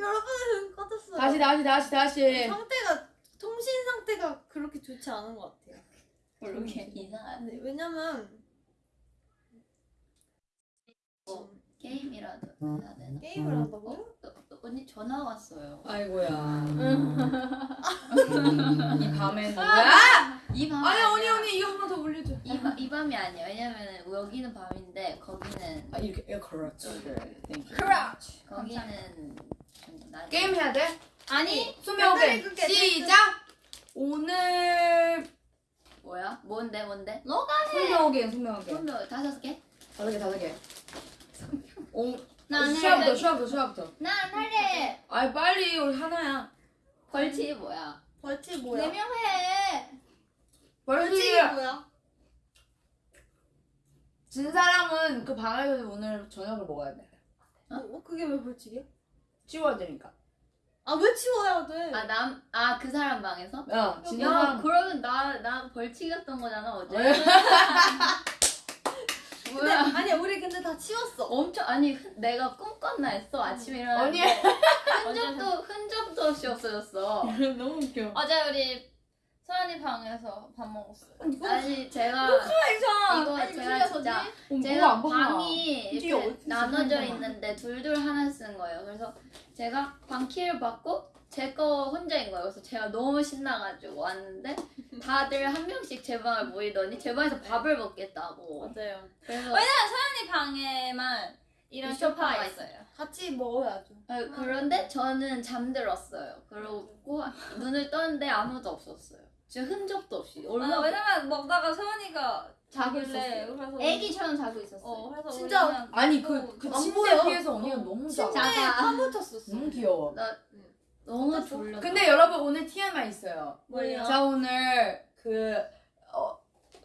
여러분 꺼졌어요. 다시 다시 다시 다시. 상태가 통신 상태가 그렇게 좋지 않은 것 같아요. 모르게 이상한 네, 왜냐면 뭐, 게임이라도 해야 되나? 게임을 한다고요? 어, 어, 언니 전화 왔어요. 아이고야. 이 밤에 누구야? 이 밤. 아니 언니 언니 이거 하나 더 올려줘. 이, 밤- 이 밤이 아니야. 왜냐면 여기는 밤인데 거기는 아 이렇게 예. 땡큐. 크라치. 거기는. 게임 해야 돼? 아니 수명 게임 끊게, 시작. 오늘 뭐야? 뭔데 뭔데? 너가 수명 게임 수명 게임. 손도 다섯 개? 다섯 개 다섯 개. 오. 나는 시작부터 시작부터 시작부터. 난 할래. 아이 빨리 우리 하나야. 벌칙이 뭐야? 벌칙 뭐야? 네명 해. 벌칙. 벌칙이 뭐야? 진 사람은 그 방에서 오늘 저녁을 먹어야 돼. 어? 그게 왜 벌칙이야? 치워야 되니까. 아 왜 치워야 돼? 아 남 아 그 사람 방에서? 야, 진야 사람. 그러면 나 나 벌칙이었던 거잖아 어제. 왜? 근데, 뭐야? 아니 우리 근데 다 치웠어. 엄청 아니 흔- 내가 꿈꿨나 했어 아침에. 일어났는데 흔적도 흔적도 없이 없어졌어. 너무 웃겨. 어제 우리 서연이 방에서 밥 먹었어요. 아니 제가 이상. 이거 아니, 뭐가 제가. 방이 이렇게 나눠져 있는데 둘둘 하나 쓰는 거예요. 그래서 제가 방 키를 받고 제 거 혼자인 거예요. 그래서 제가 너무 신나가지고 왔는데 다들 한 명씩 제 방을 모이더니 제 방에서 밥을 먹겠다고. 맞아요. 그래서 왜냐면 서연이 방에만 이런 이 소파가 소파가 있어요. 같이 먹어야죠. 아, 그런데 저는 잠들었어요. 그러고 눈을 떴는데 아무도 없었어요. 진짜 흔적도 없이. 아, 얼마나 왜냐면 먹다가 서연이가 자고 자길래 있었어요. 그래서 애기처럼 자고 있었어요. 어 그래서 진짜 아니 또 그, 그 보여. 비해서 언니가 어. 너무 작아. 침대에. 파묻혔었어. 너무 귀여워. 나 너무 졸려. 근데 여러분 오늘 TMI 있어요. 뭐예요? 자 오늘 그 어,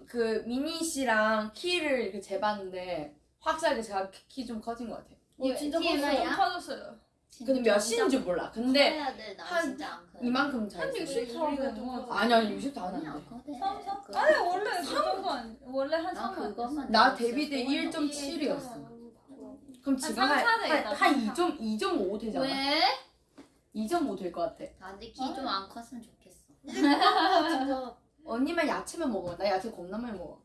그 미니 씨랑 키를 이렇게 재봤는데 확실하게 제가 키 좀 커진 것 같아요. 어, 진짜 TMI 야? 좀 커졌어요. 근데 몇 시인지 몰라. 근데 돼. 나 한. 이만큼 잘한 있어요. 60 우리가 정도 좀 아니 아니 60도 안 커. 삼, 삼? 그- 아니 원래 그 정도 아니 원래 한나 3만 그거만. 나 데뷔 때 진짜 1.7이었어. 그럼 지금. 한한 2.5 되잖아. 왜? 2.5 될 것 같아. 다들 키좀 안 컸으면 좋겠어. 언니만 야채만 먹어. 나 야채 겁나 많이 먹어.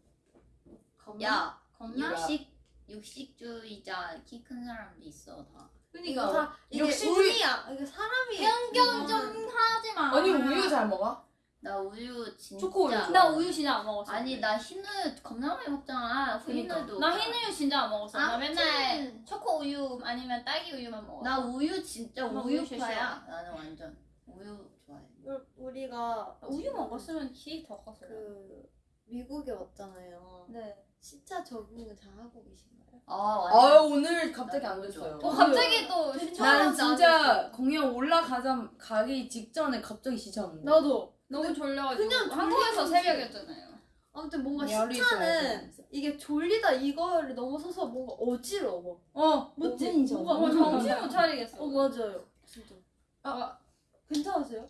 야, 겁나? 육식 육식주의자 키 큰 사람도 있어 다. 그러니까 이거 다 이게 역시 운이야. 이게 사람이 편견 좀 하지 마. 언니 우유 잘 먹어? 나 우유 진짜. 초코 우유 좋아. 나 우유 진짜 안 먹었어. 아니 나 흰우유 겁나 많이 먹잖아. 그니까. 흰우유도. 나 흰우유 진짜 안 먹었어. 나 아, 맨날 찐. 초코 우유 아니면 딸기 우유만 먹었어. 나 우유 진짜 나 우유 우유파야. 나는 완전 우유 좋아해. 우- 우리가 우유 먹었으면 키 더 컸어요. 그 미국에 왔잖아요. 네. 시차 적응을 잘 하고 계신가요? 아 완전. 오늘 갑자기 안 됐어요. 어 갑자기 또 되게 신청. 나는 처음 진짜 공연 올라가자 가기 직전에 갑자기 지쳤는데. 나도. 너무 졸려가지고 그냥 한국에서 새벽이었잖아요. 아무튼 뭔가 시차는 이게 졸리다 이거를 넘어서서 뭔가 어지러워. 어 맞지? 뭔가 어, 정신 못 차리겠어. 어 맞아요. 진짜. 아, 괜찮으세요?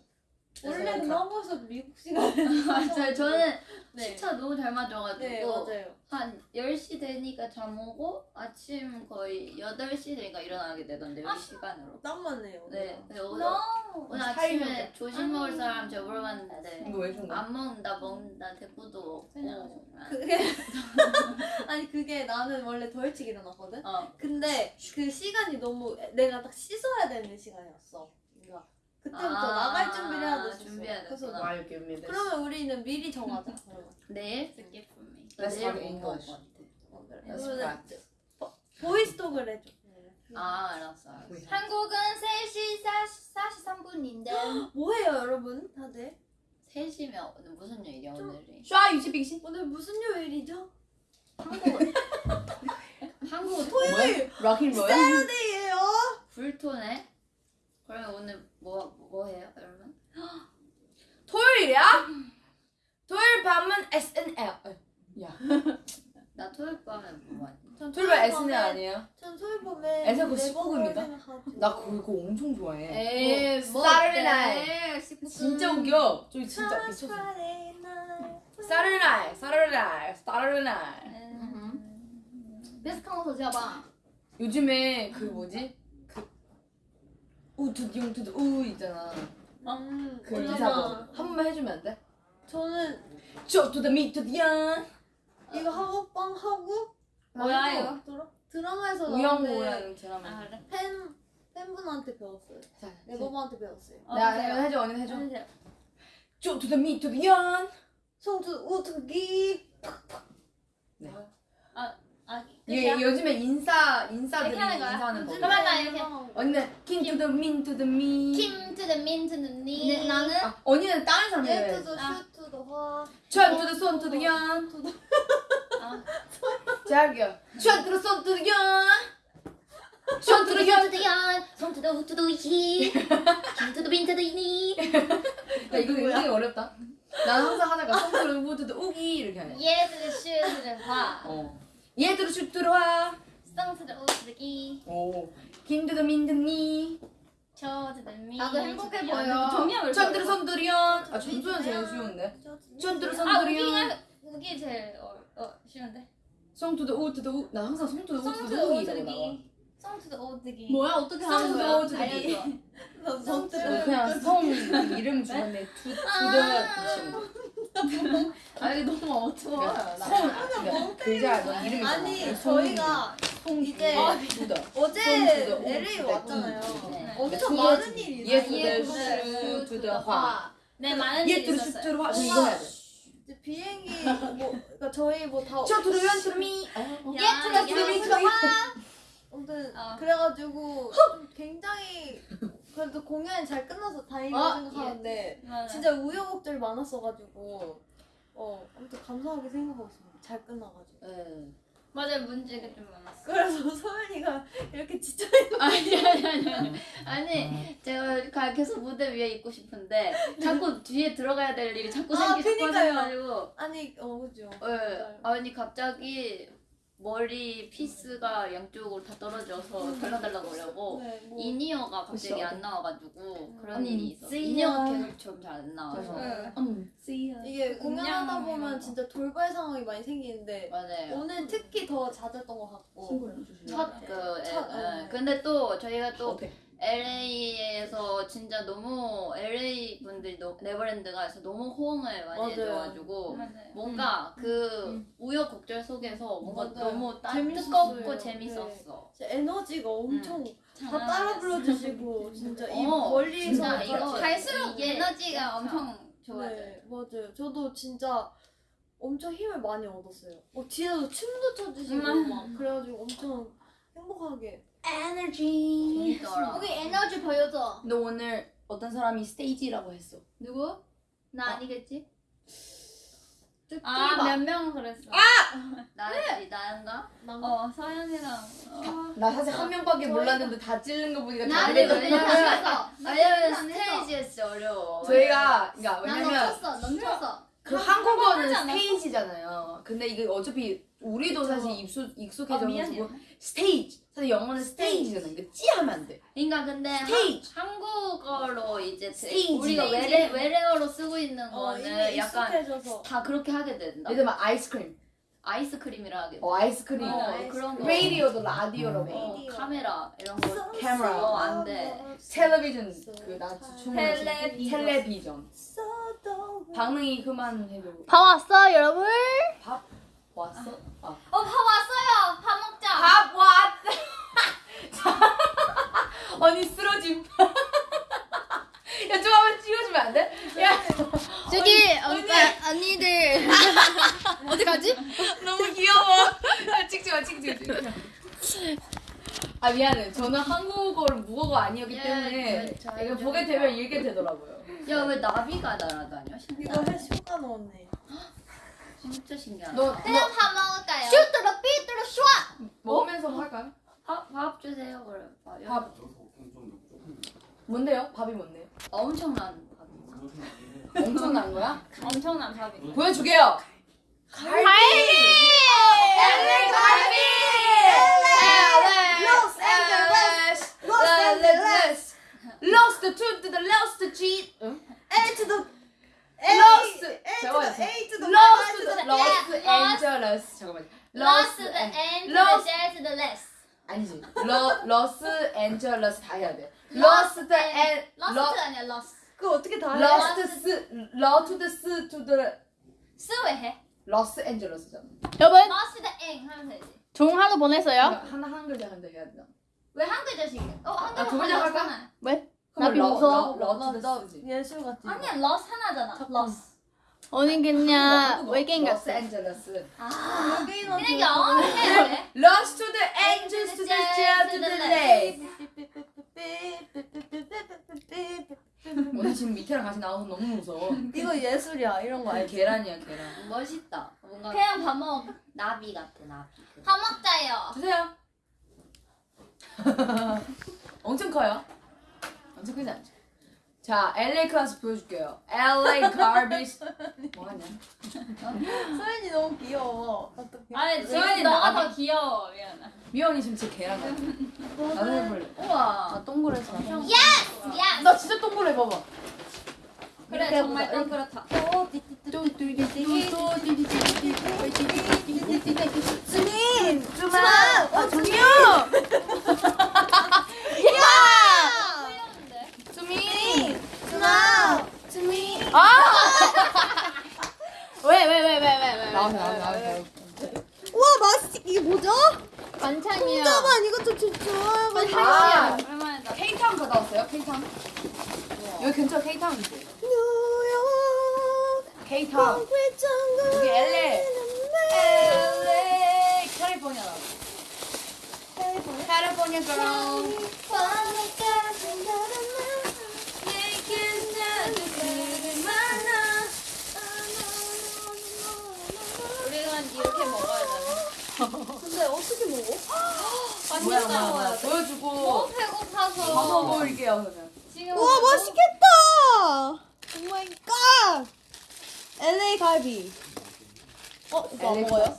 원래 네. 넘어서 미국 시간. 맞아요. 저는 네. 시차 너무 잘 맞아가지고 네. 한 10시 되니까 잠 오고 아침 거의 8시 되니까 일어나게 되던데 여기 시간으로. 땀만 해요. 네. 근데 오늘, 너무 오늘. 아침에 조식 먹을 사람 제가 물어봤는데? 안 먹는다 먹는다 대꾸도 없고 그냥 그게 아니 그게 나는 원래 더 일찍 일어났거든. 어. 근데 그 시간이 너무 내가 딱 씻어야 되는 시간이었어. 그때부터 아, 나갈 준비를 해야 됐었어. 준비해야 그래서. Why you give me this? 그러면 우리는 미리 정하자. 그러면. 내일 for me. Let's 내일 talk 뭐 같아. 어, 그래. Let's 그러면은 practice. 보이스톡을 해줘. 아 알았어 알았어. 한국은 3시 43분인데 뭐해요 여러분 다들? 3시면 오늘 무슨 요일이야 오늘이? 유치 빅신. 오늘 무슨 요일이죠? 한국은 한국은 토요일! 락인 로야? 세러데이예요. 불토네? 그러면 오늘 뭐, 뭐 해요 여러분? 토요일이야? 토요일 밤은 SNL. 야. 나 토요일 밤에 뭐 하지? 전 토요일 밤 SNL 아니에요? 전 토요일 밤에 에서 19금인가? 생각하죠. 나 그거 엄청 좋아해. 에이 뭐 Saturday night. 진짜 웃겨. 저 진짜 미쳤어. Saturday night. 음. 비슷한 거더 잡아. 요즘에 그 뭐지? 그 우투디용 투드 우 있잖아. 음, 그 어쩌나. 인사법 한 번만 해주면 안 돼? 저는 저 투더 미 투더 양. 이거 하고 빵 하고 뭐야 이거? 드라, 드라마에서 우영우라는 드라마. 아 그래? 팬 팬분한테 배웠어요. 자, 네버버한테 배웠어요. 어, 나 보세요. 해줘 언니 해줘. 저 투더 미 투더 양. 성주 우투기 아 예, 끝 이야? 요즘에 인사 인사들이 이렇게 하는 거야? 인사하는 법. 그러면 나 이렇게. 언니는 킹 투 더 민 투 더 미. 킴투더 민 투 더 니. 네, 나는 아, 언니는 다른 사람 해야 돼. 예투도 아. 슈투도 화천 투 더 손 투더 양. 아. 제가 할게요. 천 투 더 손 투더 양. 천 투더 양. 손투두연 손투두 후투두 히 김투두 빈투두 이니 야 이거 굉장히 어렵다. 난 항상 하다가 송 to the 우 to the 우기 이렇게 하네. 예투더슈투 더 화. 어. 얘들아 슛 들어와. 성투더우투더 기. 오. 김 to the 민 to the 니. 조 to the 미. 나도 행복해 보여. 양. 정리하면 전 to the 소 to the 연. 아 전소연 제일 쉬운데. 전 to the 소 아 연. 우기가 우기 제일 어, 어 쉬운데. 송 to the 우 to the 우. 나 항상 송 투더 우성 투더 투더우 우기 투. 기. 성투더우투더 기. 뭐야 어떻게 하는 거야? 성주 어, 그냥 성 이름 주었네. 투 투더 붙이면. 아 이게 너무 어두워 성 그러니까 글자 너 이름이 아니. 저희가 이제 아. 어제 LA 우, 왔잖아요. 네. 엄청 네. 많은 일이 예. 투더 예, 슈 투더 화. 네 많은 일이 얘 투더 슈 있었어요. 비행기 뭐 그러니까 저희 뭐다 저 투더 연 투더 미. 야, 얘 투더 투더 미 투더 화. 아무튼 어. 그래가지고 좀 굉장히 그래도 공연이 잘 끝나서 다행이라고 어, 생각하는데 맞아. 진짜 우여곡절 많았어가지고 어 아무튼 감사하게 생각하고 있습니다. 잘 끝나가지고 네. 맞아요 문제가 좀 많았어. 그래서 소연이가 이렇게 지쳐 아니 아니 아니 아니 아니 제가 가- 계속 무대 위에 있고 싶은데 자꾸 뒤에 들어가야 될 일이 자꾸 아, 생기 자꾸 그니까요. 아니 어 그죠 예, 아니 갑자기 머리 피스가 양쪽으로 다 떨어져서 달랑달랑거리고 네, 뭐 인이어가 갑자기 그쵸. 안 나와가지고 그런 음, 일이 있어. yeah. 계속 좀 잘 안 나와서. 응. 음. See ya. 이게 공연하다 보면 진짜 돌발 상황이 많이 생기는데 맞아요. 오늘 특히 더 잦았던 것 같고. 첫 그, 첫, 예, 예. 어. 근데 또 저희가 또 어때? LA에서 진짜 너무 LA 분들이 너, 네버랜드가 해서 너무 호응을 많이 맞아요. 해줘가지고 맞아요. 뭔가 그 우여곡절 속에서 뭔가 맞아요. 너무 따. 뜨겁고 네. 재밌었어. 진짜 에너지가 엄청 다 장난 따라. 불러주시고 진짜 이 어, 멀리서 진짜 이거 갈수록 에너지가 진짜. 엄청 좋아져요. 네 맞아요 저도 진짜 엄청 힘을 많이 얻었어요 어, 뒤에서 춤도 춰주시고 음. 막 그래가지고 엄청 행복하게 에너지. 재밌더라. 우리 에너지 보여줘. 너 오늘 어떤 사람이 스테이지라고 했어? 누구? 나 어. 아니겠지? 아 몇명 그랬어. 나지 나인가? 어 서연이랑 어. 나 사실 한 명밖에 몰랐는데 다 찔른 거 보니까 나 근데 왜냐면. 왜냐면. 스테이지가 진짜 어려워. 저희가 그러니까 난 왜냐면 넘쳤어. 넘쳤어. 그 한- 한국어는? 스테이지잖아요. 근데 이게 어차피 우리도 사실 익숙 아 익숙해져가지고 미안해. 스테이지. 사실 영어는 stage잖아. 이거 찌 하면 안 돼. 그러니까 근데 스테이지. 한, 한국어로 이제 되- 스테이지. 우리가 스테이지. 외래 외래어로 쓰고 있는 어, 거는 이미 약간 익숙해져서 다 그렇게 하게 된다. 예를 들면 아이스크림. 아이스크림이라 하게 돼. 어 아이스크림. 어, 아이스크림. 그런 거. 라디오도 라디오라고. 어. 어, 카메라 이런 거. 카메라. 어, 안 돼. 텔레비전 그나 춤을 텔레비전. 텔레비전. 방능이 그만 해줘. 밥 왔어 여러분? 밥 왔어? 아. 어 밥 왔어요. 밥 먹자. 밥 왔. 언니 쓰러짐. 야, 좀 한번 찍어주면 안 돼? 야, 저기 언니 언니 들 어디 가지? 너무 귀여워. 아, 찍지 마, 찍지 마, 찍지 마. 아 미안해. 저는 한국어를 무어가 아니었기 예, 때문에 네, 잘 이거 좀 보게 되면 읽게 되더라고요. 야 왜 나비가 날아다녀? 이거 신기하다. 해 쇼가 넣었네 진짜 신기하다. 너, 그냥 너밥 먹을까요? 슈트로 삐뚤어 슈아. 먹으면서 할까요? 밥, 밥 주세요 그럼. 밥. 뭔데요? 밥이 뭔데요? 엄청난 밥이죠. 엄청난 거야? 엄청난 밥이. 보여주게요. 갈비. 갈비! Lost to the lost G. 응? A the to the Angeles. 잠깐만. Lost to the end to the Lost. share to the less. 아니지. 러, 러스 앤젤러스 다 해야 돼. lost and 러스트 lo- 아니야 러스. 그거 어떻게 다 해? lost 스 lost the s to the 스왜 해? 로스 앤젤레스잖아. 여러분 러스트 앵 하면 되지. 좋은 하루 보내세요. 그러니까 하나 한 글자 한다 해야 되나? 왜한 글자씩? 어, 한 아, 두 글자 글자 할까? 하잖아. 나 비웃어. 러스 예술 같지. 아니야, 러스 하나잖아. 러스. 어디 그냥 외계인 로스 같아. 앤젤레스. 아, 외계인한테 그냥 영어를 해야 돼. Lost to the angels to the jet to the lake. 오늘 지금 밑에랑 같이 나와서 너무 무서워. 이거 예술이야 이런 거 알지? 계란이야 계란. 멋있다. 뭔가 그냥 밥 먹어. 나비 같아 나비. 밥 먹자요. 주세요. 엄청 커요. 엄청 크지 않죠? 자, LA 클래스 보여줄게요. LA garbage. 뭐하냐? 소연이 너무 귀여워. 어떡해? 아니, 소연이 너가. 더 귀여워. 미안해. 미연이 지금 제 계란 같아. 나도 해볼래. 우와. 아 동그래서. 야! 나 진짜 동그래 봐봐. 그래, 정말. 동그랗다. 주마! 어,요! 귀여운데? 수민. 주마! 주민! 왜왜 왜 왜 왜 왜? 나와 나와 나와. 우와, 맛있, 이게 뭐죠? 반찬이야. 잠깐만, 이것도 진짜. 아, 오랜만이다. 케이타운 갔다 왔어요? 케이타운? 여기 근처 있어요. 뉴욕, 정글. 여기 LA. LA. 캘리포니아. California girl. 우리는 어떻게 먹어? 뭐야 맛있어. 뭐야 보여주고 너무 밥 배고파서. 먹어볼게요 그러면. 지금 우와, 먹고- 맛있겠다! Oh my god! LA 갈비. 어, 이거 안 먹어요?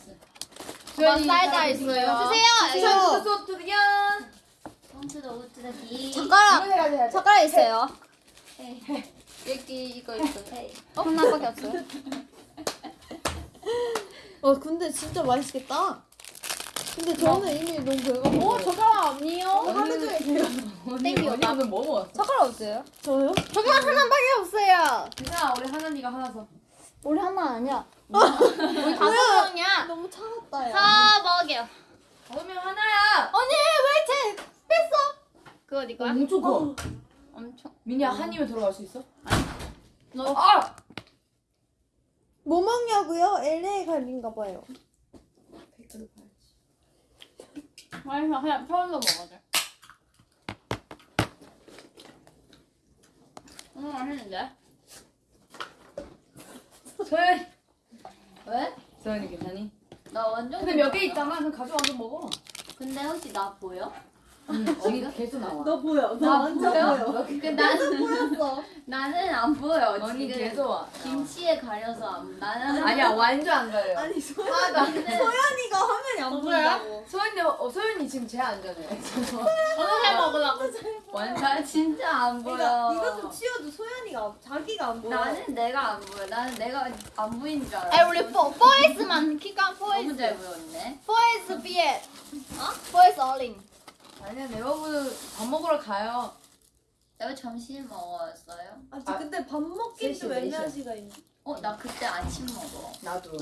엄마 사이다 있어요. 주세요. 소투리안. 홈트도 우트다기. 젓가락! 젓가락 있어요. 여기 이거 있어. 어? 하나밖에 없어요. 어, 근데 진짜 맛있겠다. 근데 저는 이미 너무 배고파요. 오 젓가락 아니요? 하루 종일 배가 땡기 오늘 뭐 먹었어? 젓가락 없어요? 저요? 젓가락 하나밖에 없어요. 괜찮아 우리 하나니가 하나 써. 우리 하나 아니야. 우리 다섯 명이야. 너무 차갑다, 야. 다 먹여. 그러면 하나야. 언니, 왜제 뺐어? 그거 네 거야? 엄청 커. 엄청. 미니야 한 입에 들어갈 수 있어? 너- 아! 뭐 먹냐고요? LA 갈비인가 봐요. 맛있어. 그냥 처음으로 먹어줘. 음 맛있는데? 소연. 왜? 소연이 괜찮니? 나 완전. 근데 몇 개 있잖아. 그럼 가져와서 먹어. 근데 혹시 나 보여? 응. 언니 계속 나와. 너 보여. 너 나 완전 보여? 보여. 그 나는 보였어. 나는 안 보여. 언니 지금 계속 와. 김치에 가려서 안. 나는 아니야 완전 안 가요. 아니, 소연, 근데 소연이가 화면이 안 보인다고. 소연이 어 소연이 지금 제 안전해. 어떻게 먹으려고? 완전 나 진짜 안 보여. 그러니까 이거 좀 치워줘. 소연이가 안- 자기가 안 보여. 나는 내가 안 보여. 나는 내가 안 보이는 줄 알아. 아 우리 포 포에스만 키가 너무 포에스 잘 보였네. 포에스 비에 어? 포에스 어링 아니야 여러분 밥 먹으러 가요. 여기 점심 먹었어요? 아, 저 근데 밥 먹기도 셋이, 애매한 넷이야. 시간이. 어, 나 그때 아침 먹어. 나도.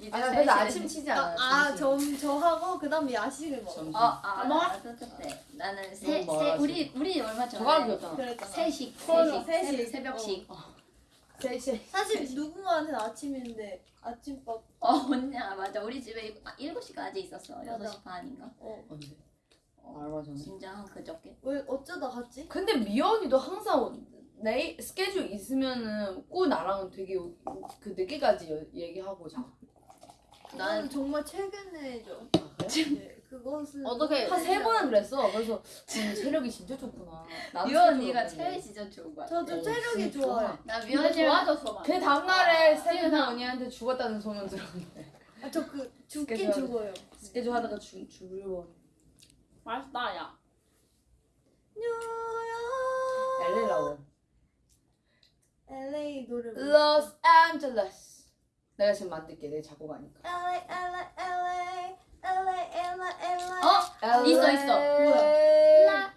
이제 아, 나세 그래서 시에- 아침 치지 않아. 아, 저, 저 하고 그다음에 야식을 먹어. 점심. 어, 아, 먹어? 나도 그때. 나는 세, 너무 세, 멀어서. 우리, 우리 얼마 전에. 그랬잖아. 세식, 세식, 새벽식. 셋이. 사실 누군가한테는 아침인데 아침밥. 어, 언니야, 맞아. 우리 집에 아, 7시까지 있었어. 맞아. 6시 반인가? 어. 언제? 전에. 진짜 한 그저께. 왜 어쩌다 갔지? 근데 미연이도 항상 내 스케줄 있으면은 꼭 나랑은 되게 그 늦게까지 여- 얘기하고 자. 나는 정말 최근에죠. 아, 네, 그것은 어떻게 한 세 번은 그랬어. 그래서 음, 체력이 진짜 좋구나. 유 언니가 체력이 체력이 진짜 좋은 거야. 저도 어, 체력이 좋아요. 나 근데 미연이 좋아졌어 막그 다음 날에 지은아. 세빈아 언니한테 죽었다는 소문 들었는데 아, 저 그 죽긴 스케줄 죽어요. 스케줄 하다가 죽 죽으려 맛있다 야 LA라고 LA 노래 Los Angeles 내가 지금 만들게 내 작곡하니까 LA LA LA LA LA LA 어? 있어 있어 뭐야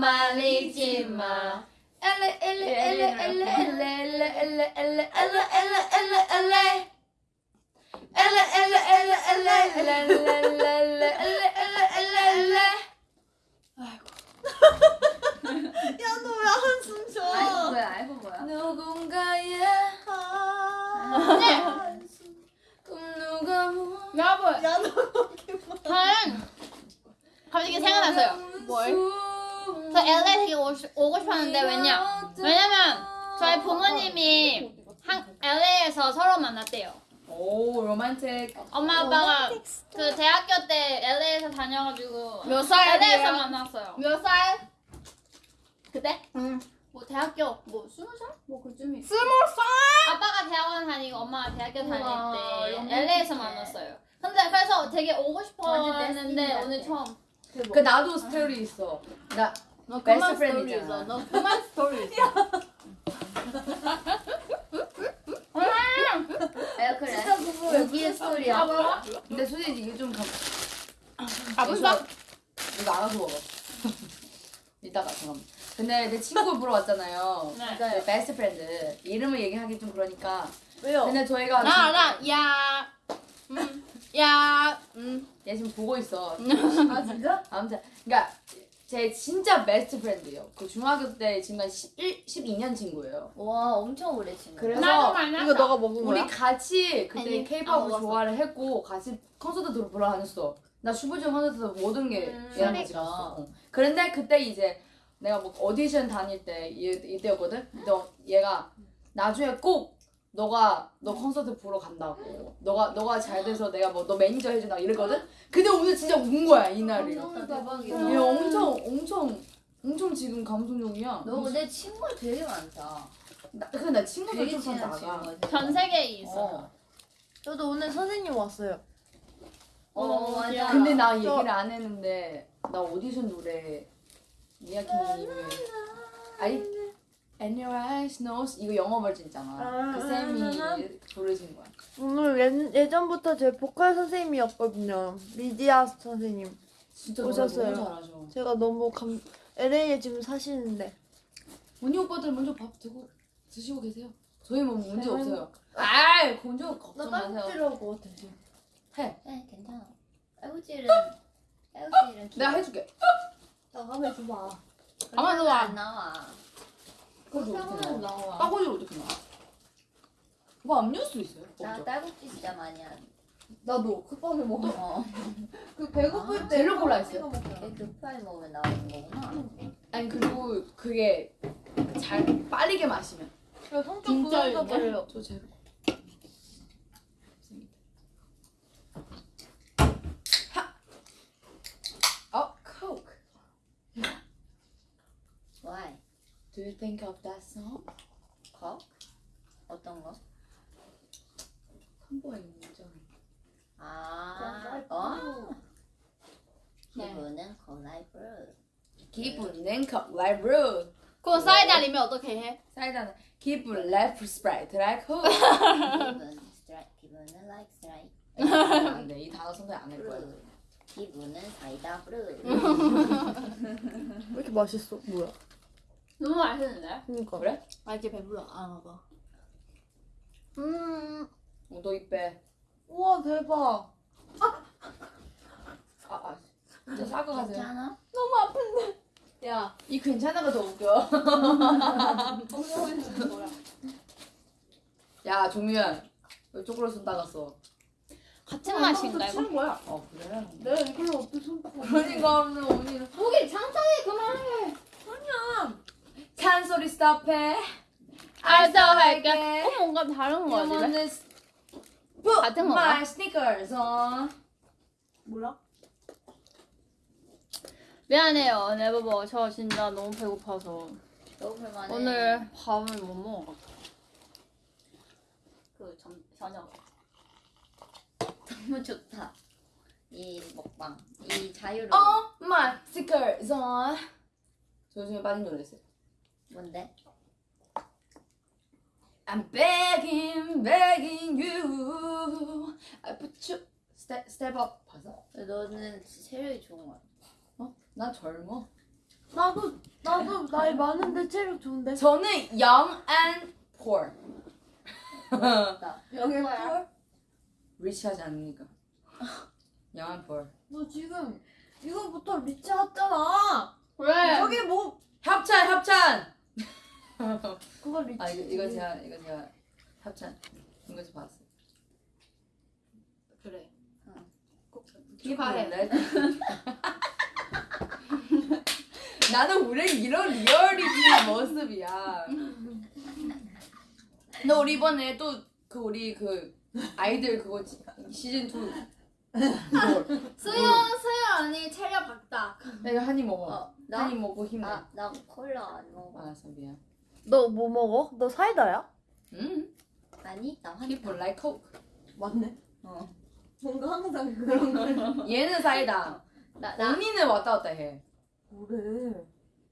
말리지 마 엘레 엘레 엘레 엘레 엘레 엘레 엘레 엘레 엘레 엘레 엘레 엘레 엘레 엘레 엘레 엘레 야너 왜 한숨 쉬어? 아이폰 뭐야? 아이폰 뭐야? 누군가의 아, 꿈 누가 뭐 여러분 야너 갑자기 생각났어요. 뭘? 저 LA 되게 오고, 싶- 오고 싶었는데 왜냐? 왜냐면 저희 부모님이 한 LA에서 서로 만났대요. 오 로맨틱 엄마 아빠가 그 대학교 때 LA에서 다녀가지고 몇 살이에요? LA에서 만났어요. 몇 살? 그때? 응. 뭐 대학교 뭐 스무 살? 뭐 그쯤이. 스무 살? 아빠가 대학원 다니고 엄마가 대학교 다닐 우와, 때 로맨틱해. LA에서 만났어요. 근데 그래서 되게 오고 싶었는데 오늘. 처음. 그 나도 스토리 있어 나너 베스트 그만 friend 스토리. 있어. 너 그만 스토리 있어. 아 그래. 스토리야. 근데 솔직히 이게 좀 감... 아 벌써? 이거 알아서 먹어 이따가 잠깐만 근데 내 친구 보러 왔잖아요 네. 내 best friend 이름을 얘기하기 좀 그러니까 왜요? 근데 저희가 나 지금- 알아. 야. 음. 야. 음. 얘 지금 보고 있어 아 진짜? 아무튼 그러니까 제 진짜 best friend예요 그 중학교 때 지금까지 11, 12년 친구예요 와 엄청 오래 친구. 그래서 나도. 이거 너가 먹은 우리 거야? 같이 그때 아니, 케이팝을 안 먹었어. 좋아를 했고 같이 콘서트 들 보러 다녔어. 나 슈퍼주니어 콘서트 모든 게 음, 얘랑 같이. 갔어. 어. 그런데 그때 이제 내가 뭐 오디션 다닐 때 이, 이때였거든. 너 얘가 나중에 꼭 너가 너 콘서트 보러 간다고. 너가 너가 잘 돼서 내가 뭐 너 매니저 해준다 이랬거든. 근데 오늘 진짜 운 거야 이날이. 대박이다. 얘 엄청 엄청 엄청 지금 감동적이야. 너 근데 친구가 되게 많다. 나, 근데 나 친구들 되게 좀 친한 나가. 친구가. 전 세계에 있어. 어. 저도 오늘 선생님 왔어요. 어 맞아. 근데 나 얘기를 안 했는데 나 오디션 노래 미야키님이 아이 And your eyes knows 이거 영어 버전 있잖아 아, 그 쌤이 부르신 거야 오늘 예, 예전부터 제 보컬 선생님이었거든요. 리디아 선생님. 진짜 오셨어요. 너무 잘하셔 제가 너무 감 LA에 지금 사시는데. 언니 오빠들 먼저 밥 드고 드시고 계세요 저희 뭐 문제 네. 없어요 아이 문제 걱정 마세요 따뜻하고 드세요. 해네 괜찮아. 애우질은 애우질은 내가 해줄게 나 가면 줘봐. 가만 도 놔. 안 나와. 그래서 어떻게 나와 나와. 빠고지를 어떻게 나와 뭐 음료수 있어요? 나 없죠 딸꾹질 진짜 많이 하는. 나도 급하게 먹어. 어. 그 배고플 아, 때 골라 찍어 있어요. 먹잖아. 되게 급하게 먹으면 나오는 거구나. 아니 그리고 그게 잘 빠르게 마시면 진짜? 그래요. 저 제로. 하. 어, Coke. Why? Do you think of that song? 거? 어떤 거? 있는 점. 아. 어. 기분은 콜라이브. 기분은 컵 라이브. 그럼 사이다 아니면 어떻게 해? 사이다는 기분 레프 스프라이트 라이크. 기분 스트라이. 기분은 like 스트라이. 안돼 이 단어 선택 안할 거야. 브루. 기분은 사이다 브루. 왜 이렇게 맛있어? 뭐야? 너무 맛있는데? 그니까. 그래? 아 이제 배불러. 안 와봐. 음. 어, 너 입에. 우와 대박. 아 아. 진짜 싸고 가세요. 괜찮아? 야. 이 괜찮아가 더 웃겨. 야 종유야, 왜 쪽으로 손 따갔어? 같은 맛인가 이거? 치는 거야. 어 그래? 내가 이걸로 어떻게 손 닦고. 그러니까 오늘 언니는 고기 창창해 그만해. 잔소리 스탑해. 알았어 할게. 어 뭔가 다른 거 같아. 같은 건가? My sneakers on. 몰라? 미안해요 네버버 저 진짜 너무 배고파서 너무 불만해. 오늘 밥을 못 먹어. 그 점, 저녁. 너무 좋다. 이 먹방. 이 자유로움. Oh my sneakers on. 저 요즘에 빠진 노래 있어요. 뭔데? I'm begging, begging you. I put you step step up. 봐서. 너는 체력이 좋은 거야. 어? 나 젊어. 나도 나도 나이 많은데 체력 좋은데. 저는 young and poor. 멋있다. 영애 뭐야? 펄? 리치하지 않으니까. 영한 볼. 너 지금 이거부터 리치 했잖아. 왜? 저기 뭐 협찬 협찬. 그거 리치. 아 이거 이거 제가 이거 제가 협찬 이거 좀 봤어. 그래. 기발해. 나는 우리 이런 리얼리티 모습이야. 너 우리 이번에 또 그 우리 그 아이들 그거 지- 시즌 2 수연 수연 언니 체력 박다. 내가 한입 먹어. 어, 나? 한입 먹고 힘내. 아, 나 콜라 안 먹어. 알았어 미안. 너 뭐 먹어? 너 사이다야? 음. 아니, 나 환타. People like Coke. 맞네. 어. 뭔가 항상 그런 걸. 얘는 사이다. 나, 나. 언니는 왔다 갔다 해. 뭐래?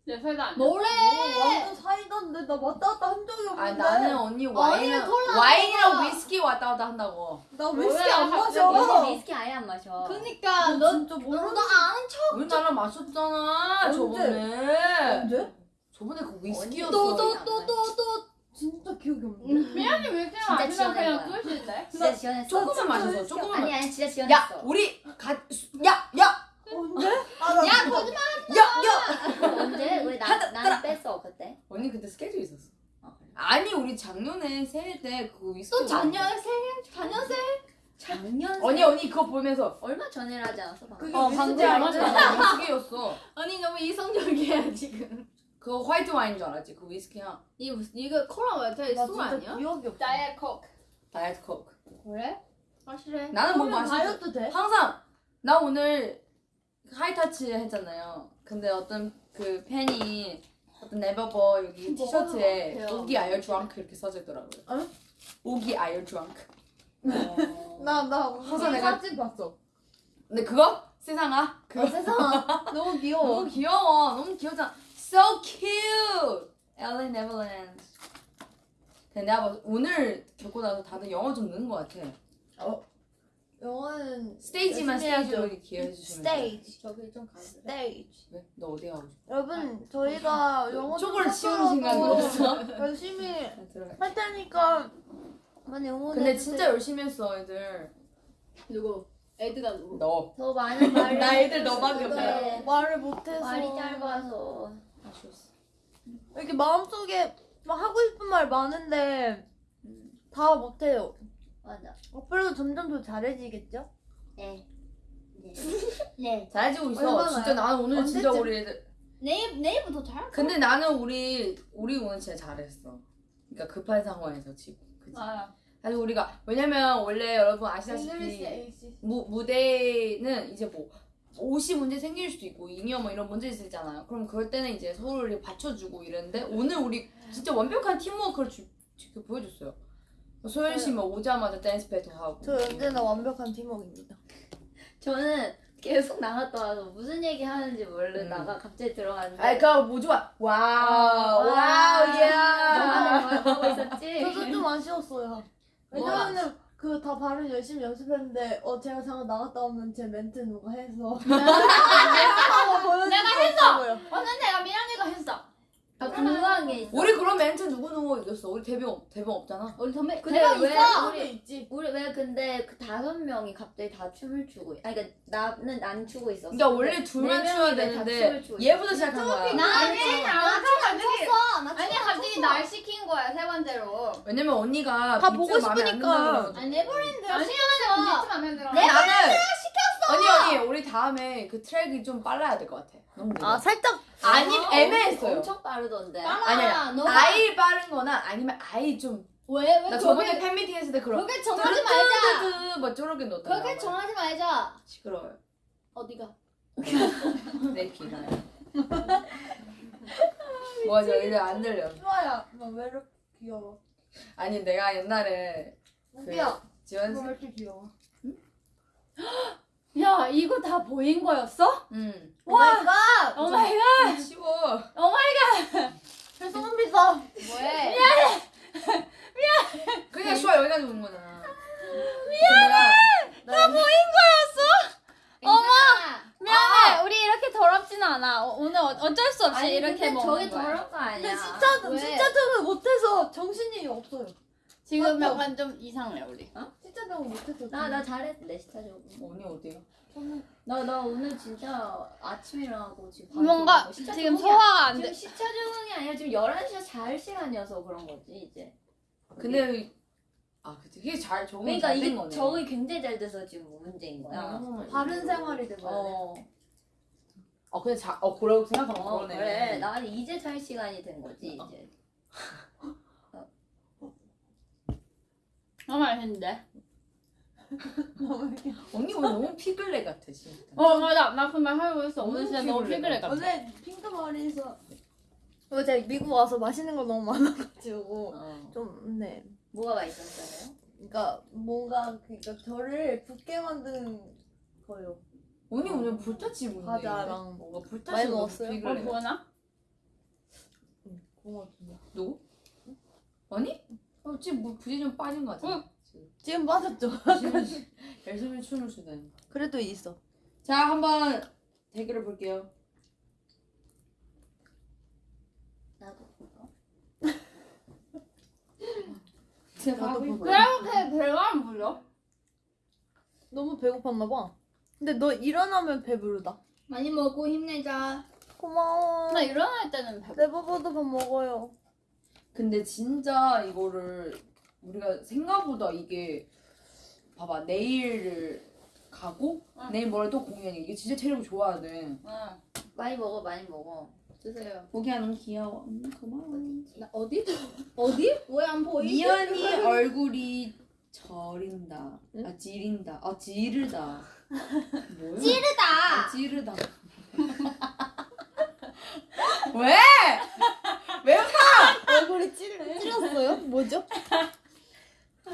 내안 돼. 뭐래? 오, 완전 사이다인데 나 왔다 갔다 한 적이 없는데. 아 나는 언니 콜라 와인이랑. 위스키 왔다 갔다 한다고. 나 위스키 안 갑자기 마셔. 요새 위스키 아예 안 마셔. 그니까 너너 진짜 모르는 너도 아는 척. 우리 나랑 마셨잖아 언제? 저번에. 언제? 저번에 그 위스키였어. 또또또또또 진짜 기억이 없는데. 미안해 왜 이렇게 진짜 마시면 지어낸 그냥 거야. 끝인데? 진짜 지원했어. 조금만 마셔서 진짜 조금만. 아니, 아니, 진짜 야 지원했어. 우리 가야 야 언제? 아, 나야 진짜- 거짓말. 야, 야! 언제? 왜 나, 나는 뺐어, 그때? 언니 그때 스케줄 있었어. 어. 아니 우리 작년에 새해 때 그거 위스키. 또 작년 생일 작년 생일. 작년? 언니 언니 그거 보면서 얼마 전에 하지 않았어? 방금? 그게 어 방금 아니야? 알았잖아 위스키였어. 언니 너무 이성적이야 지금. 그거 화이트 와인인 줄 알았지 그 위스키야. 이 무슨 이거 콜라 맞아? 나 이술 진짜 아니야? 기억이 없어. Diet Coke. Diet Coke. 그래? 확실해. 나는 뭐 그러면 다이어트 돼? 항상 나 오늘 high touch 했잖아요. 근데 어떤 그 팬이 어떤 네버버 여기 티셔츠에 같아요. 오기 아이어 드렁크 이렇게 써져 있더라고요. 어? 오기 아이어 드렁크. 어. 나나 항상 내가- 사진 봤어. 근데 그거 세상아 그거 어, 세상아 너무 귀여워. 너무 귀여워. 너무 귀엽잖아. So cute. LA Neverland. 근데 내가 봐- 오늘 겪고 나서 다들 영어 좀 느는 것 같아. 영어는 스테이지만. 스테이지로 이렇게 기여해 주시면 돼. 스테이지. 저기 좀 가볼래? 스테이지. 왜? 너 어디 가고 싶어? 여러분 저희가 영어 쪽을 치우는 들었어? 열심히 아. 할 테니까 많이 응원해 근데 주세요. 진짜 열심히 했어 애들. 누구? 에드가 누구? 너. 더 많은 말을 나 애들 너밖에 싶은데 없어. 말을 못해서 말이 짧아서 아쉬웠어. 이렇게 마음속에 막 하고 싶은 말 많은데 음, 다 못해요. 맞아 앞으로도 점점 더 잘해지겠죠? 네 네. 네. 잘해지고 있어. 얼마나요? 진짜 나는 오늘 진짜 언제쯤? 우리 애들. 내일 내일부터 잘. 근데 나는 우리 우리 오늘 진짜 잘했어. 그러니까 급한 상황에서 지금. 그치? 아, 사실 우리가 왜냐면 원래 여러분 아시다시피 무, 무대는 이제 뭐 옷이 문제 생길 수도 있고 잉여 뭐 이런 문제 있잖아요. 그럼 그럴 때는 이제 서로를 받쳐주고 이랬는데 오늘 우리 진짜 완벽한 팀워크를 주, 주, 보여줬어요. 소연 씨뭐 오자마자 댄스 배틀 하고. 저 언제나 완벽한 팀워크입니다. 저는 계속 나갔다 와서 무슨 얘기 하는지 모르다가 갑자기 들어갔는데 아이 그거 뭐 좋아. 와우 와우 너만 야. 뭘 하고 있었지? 저도 좀 아쉬웠어요. 왜냐면은 그 다 발음 열심히 연습했는데 어 제가 잠깐 나갔다 오면 제 멘트 누가 해서 내가 했어. 오늘 내가 미란이가 했어. 아 궁금한 게 있어 우리 그런 멘트 누구 누구 이겼어? 우리 데뷔 없 데뷔 없잖아. 우리 선배. 근데 내가 왜 있어. 우리 있지. 우리 왜 근데 그 다섯 명이 갑자기 다 춤을 추고 있- 아니 그러니까 나는 안 추고 있었어 그러니까 원래 둘만 네 추어야 되는데 춤을 추고 얘부터? 시작한 거야. 나는 나 갑자기 췄어. 나 아니 갑자기 날 시킨 거야 세 번째로. 왜냐면 언니가 다 보고 마음에 안 싶으니까. 든다 그래가지고. 아니 네버랜드 아니, 시켰어. 비트 맘에 들어. 근데 나는 언니 언니 우리 다음에 그 트랙이 좀 빨라야 될 것 같아. 너무 느려. 아 살짝 아니 아, 애매했어요. 엄청 빠르던데 아니야. 너가 아이 빠른 거나 아니면 아이 좀. 왜 왜? 나 저번에 팬미팅 했을 때 그런. 그렇게 정하지 말자. 뜨뜨뜨 뭐 저렇게 넣었단 그렇게. 정하지 말자. 시끄러워요. 어디가? 내 귀가. 맞아 이제 안 들려. 좋아야. 나왜 이렇게 귀여워? 아니 내가 옛날에 우기야. 지원 너 씨. 왜 이렇게 귀여워? 야 이거 다 보인 거였어? 응. 와. oh my god. 쉬워. oh my god. 죄송합니다. 뭐해? 그냥 쉬워 여기까지 온 거잖아. 미안해. 나 보인 어머. 미안해. 우리 이렇게 더럽지는 않아. 어, 오늘 어- 어쩔 수 없이 아니 이렇게 근데 먹는 저게 거야. 더러운 거 아니야 근데 진짜 왜? 진짜 틈을 못해서 정신이 없어요. 지금 약간 좀 이상해 우리. 진짜 너무 못했어. 나 나 잘했는데 시차 적응. 언니 어디가? 나나 오늘 진짜 아침에 일어나고 지금 밥 뭔가 시차 지금 적응이 소화가 안 지금 돼. 시차 적응이 아니라 지금 11시에 잘 시간이어서 그런 거지 이제. 근데 아 그치 이게 잘 적응 그러니까 잘된 이게 거네. 적응이 굉장히 잘 돼서 지금 문제인 거야. 어. 바른 생활이 돼버려. 어, 어 근데 자, 어 그러고 생각하면 어 그러네. 그래. 나 이제 잘 시간이 된 거지 어. 이제. 너무 맛있는데. 언니 오늘 너무 피글레 같아 진짜. 어 맞아 나 그 말 하려고 했어. 오늘 진짜 너무. 피곤해 같아. 원래 핑크 머리에서 어, 제가 미국 와서 맛있는 거 너무 많아가지고 어. 좀 네. 뭐가 맛있었어요? 그러니까 뭔가 그러니까 저를 붓게 만든 거요. 언니 오늘 불타치 뭔데? 과자랑 뭔가 불타치 많이 먹었어요? 어 피글레. 뭐나? 고맙습니다. 누구? 언니? 어 지금 뭐 부지 좀 빠진 거 같아. 응. 지금 빠졌죠? 열심히 춤을 추다니. 그래도 있어. 자 한번 대결을 볼게요. 나도. 제가. 그렇게 배가 안 불러? 너무 배고팠나 봐. 근데 너 일어나면 배부르다. 많이 먹고 힘내자. 고마워. 나 일어날 때는 배. 내버버도 밥 먹어요. 근데 진짜 이거를 우리가 생각보다 이게 봐봐 내일을 가고 응. 내일 모레 또 공연이 이게 진짜 체력을 좋아야 돼. 응. 많이 먹어 많이 먹어. 주세요. 보기야 너무 귀여워. 음, 고마워. 나 어디? 어디? 왜 안 보이지? 미연이 얼굴이 저린다. 응? 아 지린다. 아 지르다. 뭐야? 찌르다. 아, 지르다. 왜? 왜 얼굴이 찔, 찔렸어요? 뭐죠?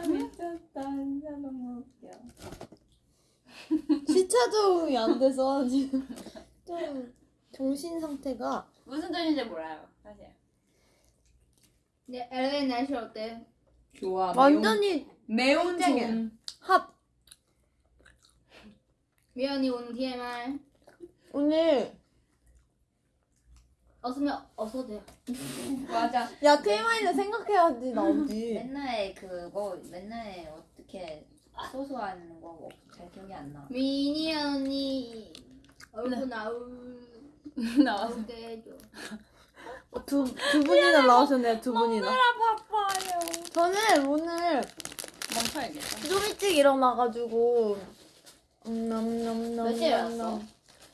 미쳤다. 진짜 너무 웃겨. 시차 적응이 안 돼서 지금 좀 정신 상태가 무슨 뜻인지 몰라요 사실. 네, LA 날씨 어때? 좋아. 완전히 매운 짱이야. 좀. 합. 미연이 오는 TMI. 오늘 없으면 없어도 돼요. 맞아. 야 TMI는 생각해야지 나오지. 맨날 그거 맨날 어떻게 소소한 거잘 기억이 안 나. 미니 언니 얼굴 나올 나왔어. 나올게 해줘. 두, 두 분이나 나오셨네요 두 분이나. 바빠요. 저는 오늘 멈춰야겠다. 좀 일찍 일어나가지고 음, 넘넘넘 몇 시에 일어났어?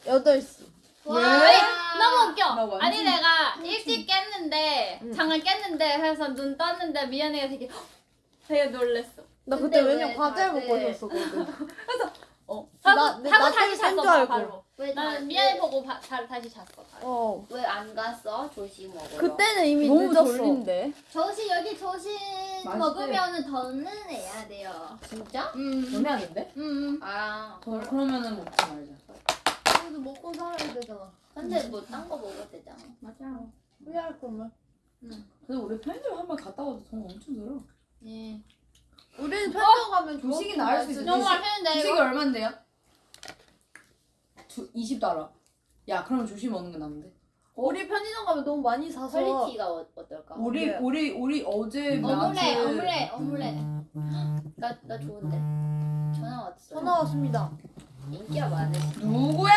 8시. 왜? 와. 너무 웃겨. 완전- 아니 내가 일찍 깼는데 응. 잠을 깼는데 해서 눈 떴는데 미연이가 되게 되게 놀랬어. 나 그때 왜냐면 왜 과자를 다들- 먹고 있었거든. 어. 나- 하고, 내- 하고 나 다시 잤어. 바로. 왜 나는 미연이 보고 바, 바, 다시 잤어. 바로. 어. 왜 안 갔어? 조식 먹으러. 그때는 이미 너무 늦었어. 졸린데. 조식 여기 조식 맛있대. 먹으면 더는 해야 돼요. 진짜? 음. 너네 하는데? 음. 아. 어, 그러면은 먹지 말자. 그래도 먹고 살아야 되잖아. 근데 뭐 딴 거 먹어도 되잖아. 맞아. 후회할 거면. 근데 우리 편의점 한 번 갔다 와도 돈 엄청 들어. 예. 우리는 편의점 가면 조식이 나을 수. 있어. 너무 맛있는데 주식이 이거. 얼만데요? 두, 20달러. 야, 그럼 조식 먹는 게 나은데? 우리 편의점 가면 너무 많이 사서 퀄리티가 어, 어떨까? 우리 네. 우리 우리 어제 어물에 낮에 어물에 어물에. 나, 나 좋은데. 전화 왔어. 전화 왔습니다. 인기가 많으시. 누구야?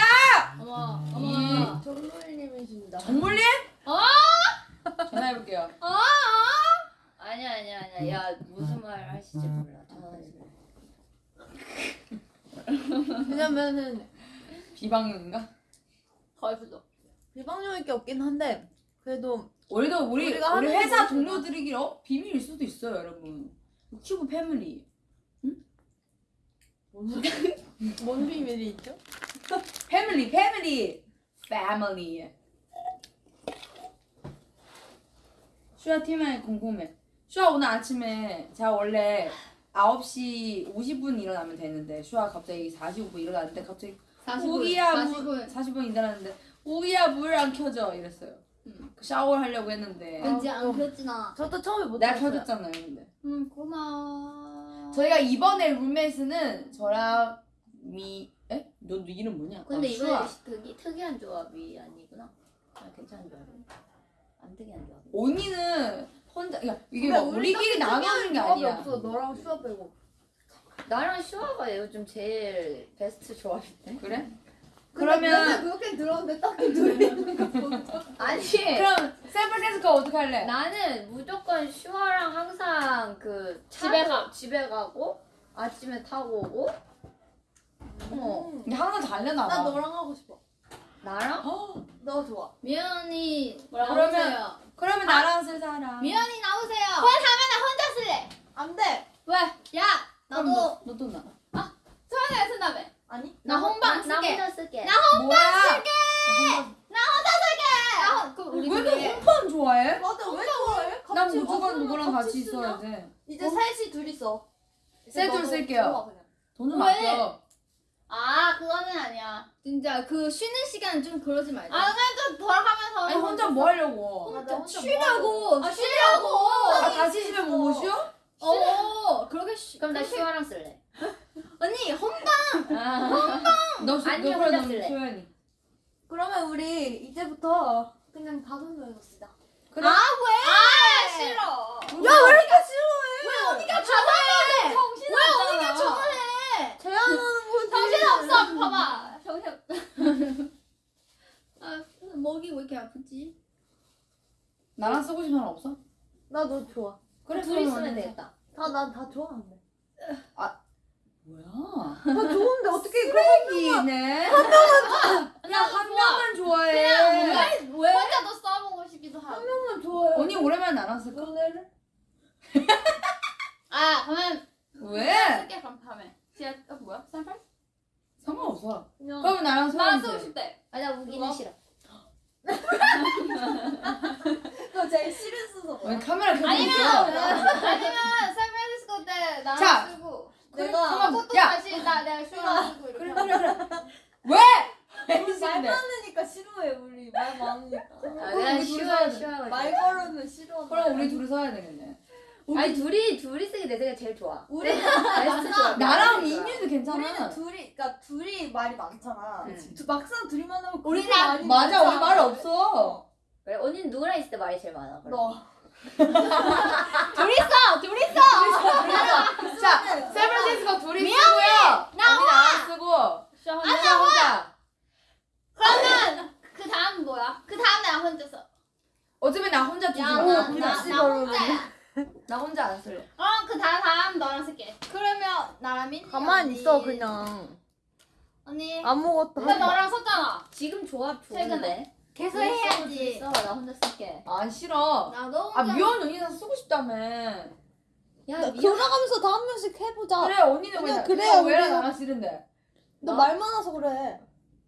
어머 이- 어머. 정로일님이십니다. 정물림? 어? 전화해볼게요. 아니야 아니야 아니야. 야 무슨 말 하실지 몰라. 왜냐면은 비방용인가? 거의 부도. 비방용일 게 없긴 한데 그래도 우리도 우리 우리가 우리 회사 어? 비밀일 수도 있어요, 여러분. 큐브 패밀리. 뭔 비밀이 있죠? 패밀리, 패밀리, 패밀리. 슈아 팀에 궁금해. 슈아 오늘 아침에 제가 원래 9시 50분 일어나면 되는데 슈아 갑자기 45분 일어났는데 갑자기 40분. 우기야 물 40분. 40분 일어났는데 우기야 물 안 켜져 이랬어요. 음. 샤워를 하려고 했는데 왠지 안 켰지 나. 저도 처음에 못 내가 켰어요. 켜줬잖아요, 근데. 음 고마워. 저희가 이번에 룸메이트는 저랑 미 에? 너, 너 이름 뭐냐? 근데 아, 이번에. 특이 특이한 조합이 아니구나. 아 괜찮은 조합이. 안 특이한 조합. 언니는 혼자 야 이게 막 우리끼리 나가는 게 아니야. 없어 너랑 슈아 빼고. 나랑 슈아가 요즘 제일 베스트 조합인데. 그래? 그러면 그렇게 들었는데 딱히 거 보니까. 아니. 그럼 샌프란시스코 어떻게 할래? 나는 무조건 슈아랑 항상 그 집에 차로 집에 가고 아침에 타고 오고. 어. 근데 항상 달려나 나 봐. 너랑 하고 싶어. 나랑 너 좋아. 미연이 그러면 그러면 나랑 쓸 사람. 미연이 나오세요. 혼자 쓸래. 안 돼. 왜? 야 나도 너도 나. 소연이가 쓴다며. 아니? 나 혼방 나 쓸게. 혼자 쓸게. 뭐야? 나 혼- 그럼 우리 왜너 혼판 좋아해? 맞아 왜 좋아해? 난 무조건 누구랑 같이? 있어야 돼. 이제 셋이 둘이 써. 셋둘 쓸게요. 돈은 왜? 맡겨. 아 그거는 아니야. 진짜 그 쉬는 시간 좀 그러지 말자. 아 그냥 좀 돌아가면서. 아니 혼자 뭐 하려고? 혼자 쉬라고. 아, 쉬라고. 아 다시 집에 못 쉬어? 어. 그렇게 쉬. 그럼 나 슈아랑 쓸래. 언니 혼자. 너 수, 아니, 너 혼자 그래 너 쓸래. 소연이. 그러면 우리 이제부터 그냥 다섯 명이서 쓰자. 그래? 아 왜? 아 싫어. 야 왜 이렇게 싫어해? 왜 언니가 좋아해? 정신 왜 언니가 좋아해? 제안하는 거지. 정신 없어. 봐봐. 정신 없어. 아 목이 왜 이렇게 아프지? 나랑 쓰고 싶은 사람 없어? 나 너 좋아. 그래 둘이 그러면 쓰면 되겠다. 다난다 좋아하는데. 뭐야? 다 좋은데 어떻게 쓰레기네. 한 명만 나한 명만 좋아해. 왜? 왜? 혼자도 써보고 싶기도 하고. 한 명만 좋아해. 언니 오랜만에 나랑 쓸까? 너네를? 아 그러면 왜? 쓸게 그럼 다음에. 지하 어, 뭐야? 쌀팔? 상관없어. 그냥 그러면 나랑 나 소연이 쓰고 돼. 싶대. 아나 우기는? 싫어. 너 제일 싫은 순서 왜 뭐야? 카메라 켜고 아니면? 아니면 샌프란시스코 때 나랑 자. 쓰고. 내가 잠깐만. 또 야. 다시 나 내가 이렇게. 그래 그래 그래. 왜? 왜 말? 많으니까 싫어해 우리 말 많으니까. 아, 그럼 내가 우리 둘이 돼. 슈아가 말. 걸으면 싫어. 그럼 우리 둘이 서야 되겠네. 아니 둘이 둘이 쓰기 내 생각 제일 좋아. 우리 좋아. 나랑 좋아. 민유도 괜찮아. 우리는 둘이 그러니까 둘이 말이 많잖아. 응. 두- 막상 둘이만 하면 우리랑- 맞아 우리. 말 없어. 그래 언니는 누구랑 있을 때 말이 제일 많아. 그래. 너. 둘이 써. 둘이 써. 자 샌프란시스코 둘이 쓰고요. 언니 나랑 쓰고. 슈 혼자. 혼자 혼자. 그러면 그 다음 뭐야? 그 다음 내가 혼자 써. 어차피 나 혼자 야, 마. 나, 나, 나 혼자야. 나 혼자 안 쓸래. 어, 그 다음, 다음 너랑 쓸게. 그러면 나랑 민지 가만히 언니. 있어 그냥. 언니. 아무것도 근데. 너랑 썼잖아. 지금 조합 최근에. 좋은데. 계속 둘이 해야지. 써. 나 혼자 쓸게. 아 싫어. 나도 아 혼자. 미연 언니랑 쓰고 싶다며. 야 나 미연. 돌아가면서 다 한 명씩 해보자. 그래 언니는 왜 그냥 나- 그래야 왜 우리가- 나랑 싫은데? 너 말 많아서 그래.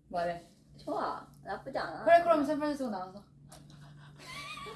말해. 좋아. 나쁘지 않아. 그래 그럼 샌프란시스코 나가서.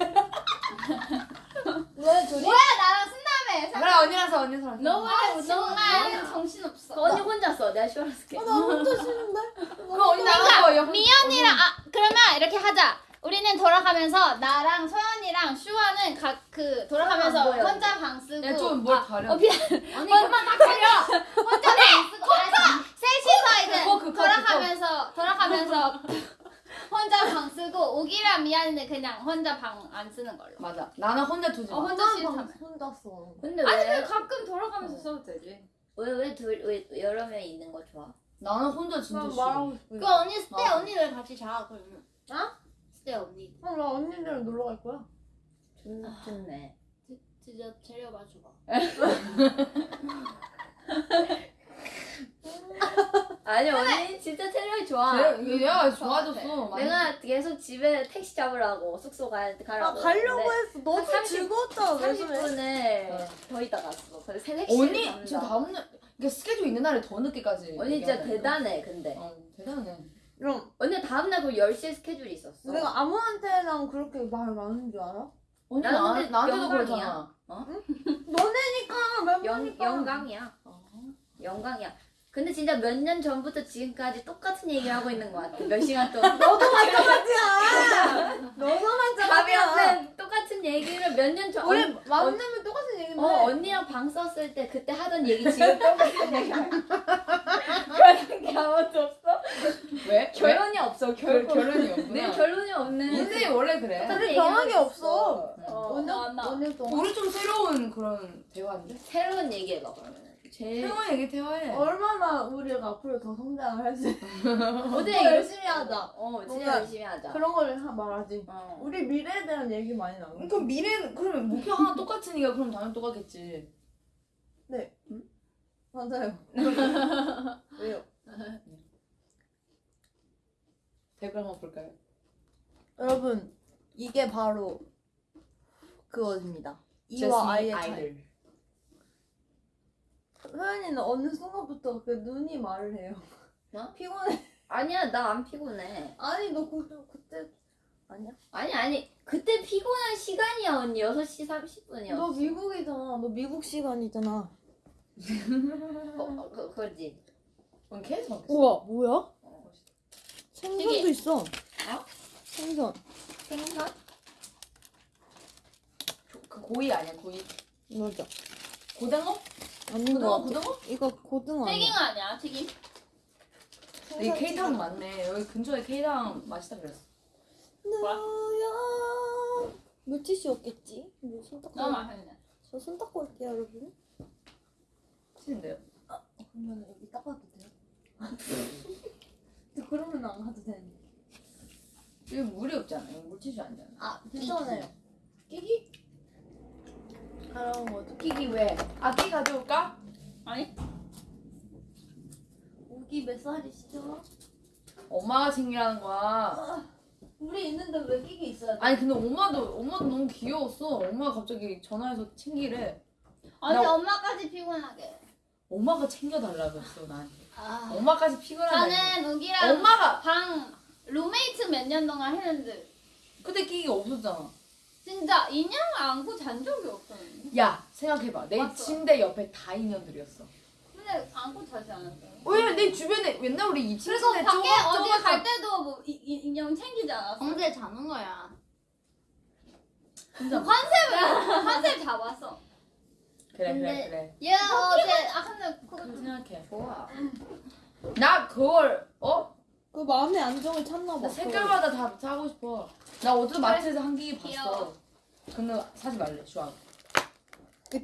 왜 둘이? 뭐야, 나랑 쓴다 며. 그래 언니랑 서 언니 랑 너무 아, 정말 너무 정신 없어. 그 언니 혼자 써. 내가 슈아랑 쓸게. 아, 나 혼자 싫은데. 그 언니 나가서 여 미연이랑 아 그러면 이렇게 하자. 우리는 돌아가면서 나랑 소연이랑 슈아는 각 그 돌아가면서 안 보여, 혼자 방 쓰고 야좀뭘 아, 가려. 어, 미안. 언니 그만 딱 가려. 혼자 방 쓰고 알았어. 셋이서 이제 돌아가면서 돌아가면서 혼자 방 쓰고 오기랑 미연이는 그냥 혼자 방 안 쓰는 걸로. 맞아. 나는 혼자 두지 마. 어, 혼자 싫다며. 혼자 써. 근데 아니 왜? 그 가끔 돌아가면서 써도 되지. 왜 왜둘왜 여러 명 있는 거 좋아? 나는 혼자 진짜 난 싫어. 말하고. 그 언니 스테 아. 언니들 같이 자 그러면. 어? 스테 언니. 어, 나 언니들이랑 놀러 갈 거야. 좋 좋네. 진짜 데려봐 주고. 아니 언니 진짜 체력이 좋아. 쟤- 얘가 좋아졌어. 많이. 내가 계속 집에 택시 잡으라고 숙소 가, 아 가라고. 가려고 했어. 너무 30 즐거웠잖아. 왜 그래? 30분을 더 있다 갔어. 그래서 새 택시를 언니. 저 다음날 이게 스케줄 있는 날에 더 늦게까지. 언니 진짜. 대단해 근데. 어 대단해. 그럼 언니 다음날 그 10시에 스케줄이 있었어. 내가 아무한테랑 그렇게 말 많은 줄 알아? 언니 나는 나, 근데 나한테도. 그러잖아. 너네니까 말 영, 많으니까. 영광이야. 영광이야. 근데 진짜 몇 년 전부터 지금까지 똑같은 얘기를 하고 있는 것 같아. 몇 시간 동안. 너도 마찬가지야. 너도 마찬가지야. 똑같은 얘기를 몇 년 전. 우리 언- 만나면 똑같은 얘기인데. 어, 언니랑 방 썼을 때 그때 하던 얘기 지금 똑같은 얘기야. 그런 게 아무것도 없어? 왜? 결론이 없어, 결. 결론이 없구나. 네, 결론이 없는. 인생이 원래 그래. 똑같은 우리 얘기를 변한 게 하고 없어. 있어. 어. 오늘 나. 오늘 동안 우리 좀 새로운 그런 대화인데? 새로운 얘기해봐 그러면. 제일 새로운 얘기 대화해. 얼마나 우리가 앞으로 더 성장을 할수 있어. 어제 더 열심히 하자. 어 진짜 열심히 하자. 그런 걸 하- 말하지. 어. 우리 미래에 대한 얘기 많이 나누. 그럼 미래는 그러면 목표 하나 똑같으니까 그럼 당연히 똑같겠지. 맞아요. 왜요? 댓글 한번 볼까요? 여러분 이게 바로 그거입니다. 이와 아이의 차이. 아이들. 소연이는 어느 순간부터 그 눈이 말을 해요. 뭐? 피곤해. 아니야 나 안 피곤해. 아니 너 그, 그때 아니야? 아니 아니 그때 피곤한 시간이야 언니 6시 30분이었어. 너 미국이잖아. 너 미국 시간이잖아. 어, 그, 그거지. 그럼 계속. 우와 뭐야? 어. 생선도 있어. 어? 생선. 생선? 조- 그 고이 아니야 고이? 맞아. 고등어? 아닌 고등어 거 같아. 고등어? 이거 고등어 아니야. 튀김 아니야 튀김? 여기 K타운 맞네. 여기 근처에 K타운 맛있다 그랬어. 너야 물티슈 없겠지? 뭐 손 닦고 너무 맛있네. 저 손 닦고 올게요 여러분 치는데요? 그러면 여기 닦아도 돼요? 저 그러면 안 가도 되는데 여기 물이 없잖아. 여기 물티슈 아니잖아. 아 괜찮아요 끼기? 그럼 뭐죠? 끼기 왜? 아, 끼 가져올까? 아니 우기 몇 살이시죠? 엄마가 챙기라는 거야. 우리 있는데 왜 끼기 있어야 돼? 아니 근데 엄마도 엄마도 너무 귀여웠어. 엄마가 갑자기 전화해서 챙기래. 아니 나- 엄마까지 피곤하게. 엄마가 챙겨달라고 했어 나한테. 아. 엄마까지 피곤하다. 저는 우기랑 엄마가 방 룸메이트 몇 년 동안 했는데 그때 끼기가 없었잖아. 진짜 인형 안고 잔 적이 없었는데. 야 생각해봐. 내 맞어. 침대 옆에 다 인연들이었어. 근데 안고 자지 않았어요. 왜냐면 내 주변에 맨날 우리 2층 그리고 침대 밖에 좁아- 어디 갈 때도 뭐 이, 이, 인형 챙기지 않았어. 언제 자는 거야? 컨셉을 컨셉 잡았어. 그래 근데- 그래 얘 어제 아 근데. 그거 생각해. 좋아. 나 그걸 어? 그 마음의 안정을 찾나 봐 나 색깔마다 다 사고 싶어. 나 어제 마트에서 한 끼기 봤어. 귀여워. 근데 사지 말래. 좋아.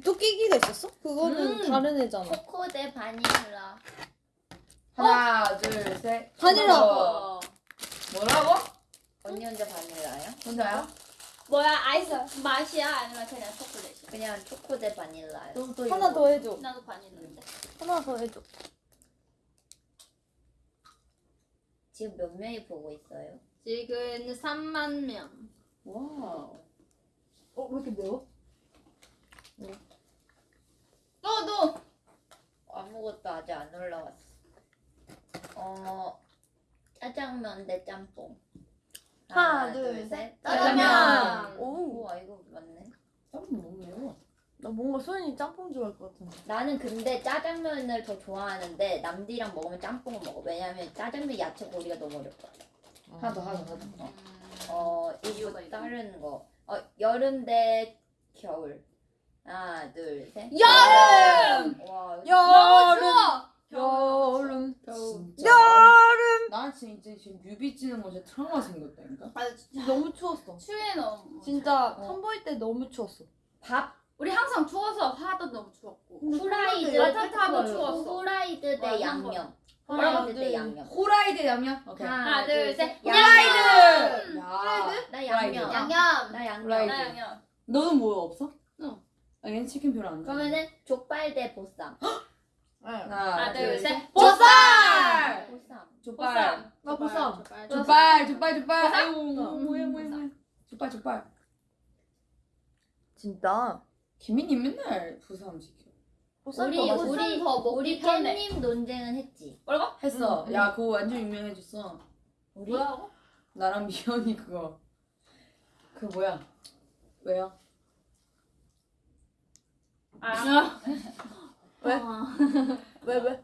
또 끼기가 있었어? 그거는 음. 다른 애잖아 코코 대 바닐라. 하나, 둘, 셋. 바닐라. 어. 뭐라고? 언니 혼자 바닐라요? 혼자야? 뭐야 아이스 맛이야 아니면 그냥 초콜릿이야? 그냥 초코 대또 하나 이거. 더 해줘 나도 바닐라인데. 하나 더 해줘 지금 몇 명이 보고 있어요? 지금 3만 명. Wow. 어? 왜 이렇게 매워? 너도 아무것도 아직 안 올라왔어. 어 짜장면 대 짬뽕. 하나, 둘, 셋. 짜장면. 오, 우와 이거 맞네. 짬뽕 너무 매워. 나 뭔가 소연이 짬뽕 좋아할 것 같은데 나는 근데 짜장면을 더 좋아하는데 남들이랑 먹으면 짬뽕을 먹어. 왜냐면 짜장면 야채 고리가 너무 어렵거든. 하나 더, 하나 더, 하나 더. 어 이유가 이거. 다른 거. 어 여름 대 겨울. 하나 둘 셋. 여름! 와 너무 여름 추워. 진짜. 여름 나 진짜 지금 뮤비 찍는 거에 트라우마 생겼다니까. 아 진짜 너무 추웠어 추위에 너무 진짜 어. 선보일 때 너무 추웠어 밥 우리 항상 추워서 화도 너무 추웠고. 후라이드 따뜻하고 추웠어. 후라이드 대. 양념. 하나, 후라이드 대 둘. 양념. 호라이드? 오케이. 하나, 둘, 셋. 호라이드! 야. 나 양념. 양념. 나 양념. 나 양념. 너는 뭐 없어? 응. 아, 얘는 치킨 별로 안 좋아. 그러면은 족발 대 보쌈. 하나, 하나, 둘, 셋. 보쌈! 보쌈. 족발. 나 보쌈. 족발. 족발, 족발? 아이고, 뭐해, 뭐해, 뭐해. 족발, 족발. 진짜 김민희 맨날 부산 시켜. 우리 우리 더 먹기 우리. 깻잎 논쟁은 했지. 뭐라고? 했어. 응, 응. 야, 그거 완전 유명해졌어. 우리 뭐라고? 나랑 미연이 그거. 그 뭐야? 왜요? 아. 왜? 어. 왜 왜?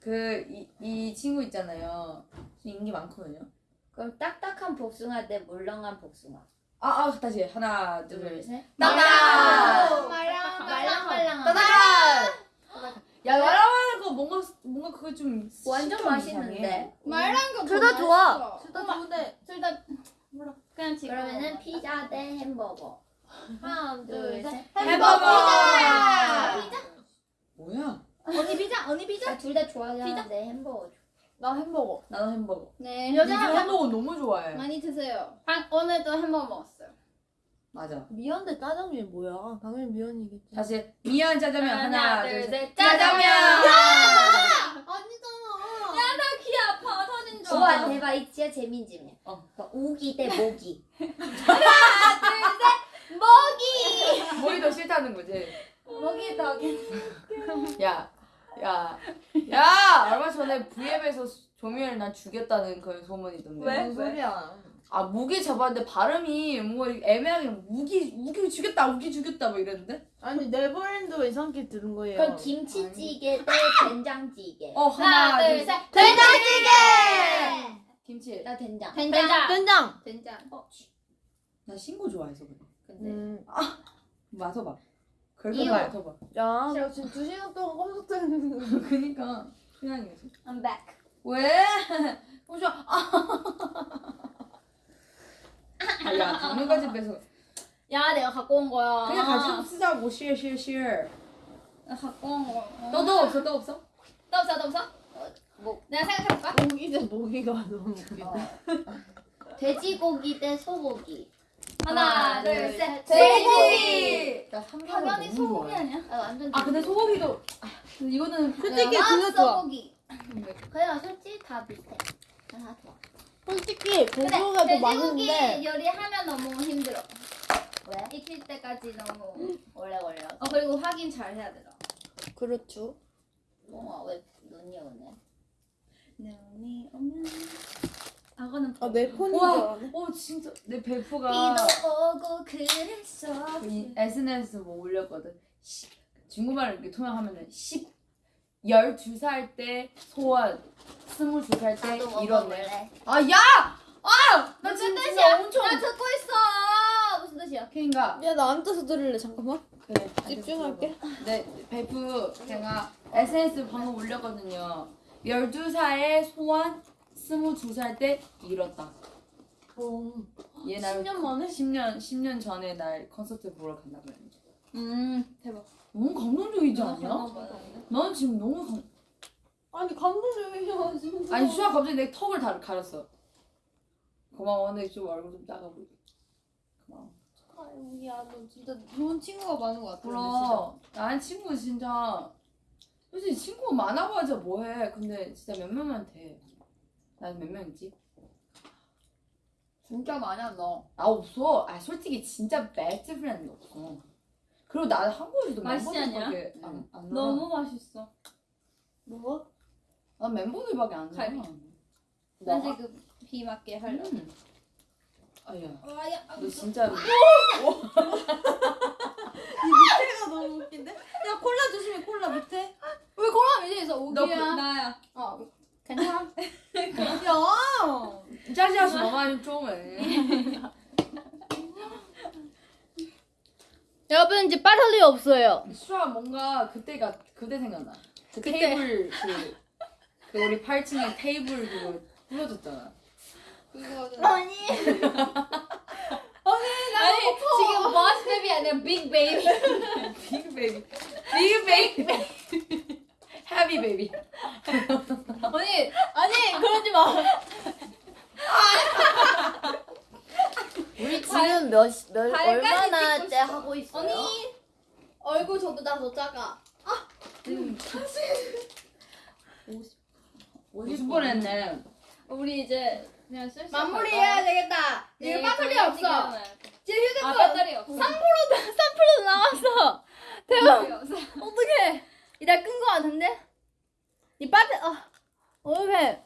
그, 이, 이 친구 있잖아요. 인기 많거든요. 그럼 딱딱한 복숭아 대 물렁한 복숭아. 아, 아, 다시. 하나, 둘, 둘, 셋. 셋. 따다! 말랑 말랑말랑한. 따다! 야, 말하면 그거 뭔가, 뭔가 그거 좀. 완전 맛있는데. 이상해. 말랑 거 둘 다 좋아 둘 다 좋은데 둘다 그냥 지금 그러면은 피자 대 햄버거. 하나 둘, 셋. 햄버거! 피자. 뭐야? 언니 피자 언니 피자. 둘 다 좋아하는데 햄버거. 나 햄버거. 나는 햄버거. 네 여자 여자 햄버거 너무 좋아해. 많이 드세요. 방, 오늘도 햄버거 먹었어요. 맞아. 미연대 짜장면이 뭐야? 당연히 미연이겠지. 다시 미연 짜장면 하나, 둘, 셋. 짜장면. 아니잖아. 귀 아파 터진 줄. 우와 대박 이 진짜 재민지네. 어. 우기 대 모기. 목이 더 싫다는 거지. 먹이 다 야, 야, 야! 얼마 전에 V앱에서 조미연을 난 죽였다는 그런 소문이던데. 무슨 소리야? 아, 무기 잡았는데 발음이 뭐 애매하게 무기, 무기 죽였다, 무기 죽였다 뭐 이랬는데? 아니 네버랜드 이상하게 들은 거예요. 그럼 김치찌개 대 된장찌개. 어, 하나, 하나, 둘, 둘, 셋. 셋. 된장찌개! 김치. 나 된장. 된장. 된장. 된장. 나 신고 좋아해서 그래. 근데 음. 맡아봐. 긁어 이거. 맡아봐. 야, 나 지금 두 시간 동안 컴퓨터 했는데. 그니까. 그냥 이거지. I'm back. 왜? 보자. 아, 야, 당면까지 빼서. 야, 내가 갖고 온 거야. 그냥 가지고 쓰자고, share, share, share. 나 갖고 온 거. 너도 없어, 너 없어? 또 없어, 또 없어? 뭐 내가 생각해볼까? 모기 대 모기가 너무 웃기다. 돼지고기 대 소고기. 하나, 둘, 셋. 돼지고기! 나 삼겹살 당연히 소고기. 아니야? 아 완전. 아, 근데 소고기도. 아, 근데 이거는. 솔직히 아 그거 좋아. 소고기. 그래 솔직히 다 비슷해. 다 좋아. 솔직히 돼지고기가 더 돼지고기 맛있는데. 요리하면 너무 힘들어. 왜? 익힐 때까지 너무. 오래 걸려. 어 그리고 확인 잘 해야 되더라. 그렇죠. 뭐, 왜 눈이 오네? 눈이 오면. 악어는 아, 내 폰인 줄 알았네. 어, 진짜. 내. 비도 오고 그랬어. 그이 SNS 뭐 올렸거든. 시, 중국말을 이렇게 통역하면은 10, 12살 때 소원, 22살 때 나도 이뤘네. 먹어볼래. 아, 야! 아! 나 무슨 뜻이야? 진짜 엄청. 나 듣고 있어. 무슨 뜻이야? 그니까. 야, 나 앉아서 들을래. 잠깐만. 그래. 집중할게. 네, 베프 제가 SNS 방금 올렸거든요. 12살에 소원, 22살 때 이뤘다. 어. 얘날 10년 만에? 10년 10년 전에 날 콘서트 보러 간다고 했는데. 음 대박. 너무 감동적이지 않냐? 아, 나는 지금 너무 감... 아니, 감동적이야, 진짜. 아니 수아 갑자기 내 턱을 다 가렸어. 고마워. 근데 좀 얼굴 좀 작아 보이. 고마워. 아유, 야, 너 진짜 좋은 친구가 많은 것 같아. 그럼 나는 친구 진짜 솔직히 친구 많아봐야 뭐해. 근데 진짜 몇 명만 돼. 난몇명 있지? 진짜 많아 너. 아 없어. 아 솔직히 진짜 best friend 없어. 그리고 나는 한국에서도 맛있지 멤버들밖에 안, 안 놀아. 너무 맛있어. 뭐가? 난 멤버들밖에 안. 갈비. 나난 지금 비 맞게 하려. 음. 아야, 아야. 너 진짜 밑에가 너무 웃긴데? 야, 콜라 조심해, 콜라 밑에. 왜 이제서 너 오기야? 그- 나야. 어 괜찮아? 야! 짜지하시 너만 좀 해. 여러분 이제 빠를 리 없어요. 수아 뭔가 그때가 그때 생각나. 그 그때. 테이블 그, 그 우리 8층에 테이블 그거 부러졌잖아. 아니. 아니 지금 boss baby 아니라 big baby. Big baby, big baby, heavy baby. 언니 아니 그러지 마. 우리 지금 몇, 몇 발까지 얼마나 찍고 째 있어. 하고 있어요? 언니 얼굴 저보다 더 작아. 50번 했네. 우리 이제 그냥 슬슬 마무리해야? 되겠다. 네, 이거 배터리 그냥 없어. 지금 휴대폰 아 배터리 없어. 3% 남았어. 배터리 없어. 어떡해. 이따 끈 거 같은데? 이 빠트 어. 어떡해.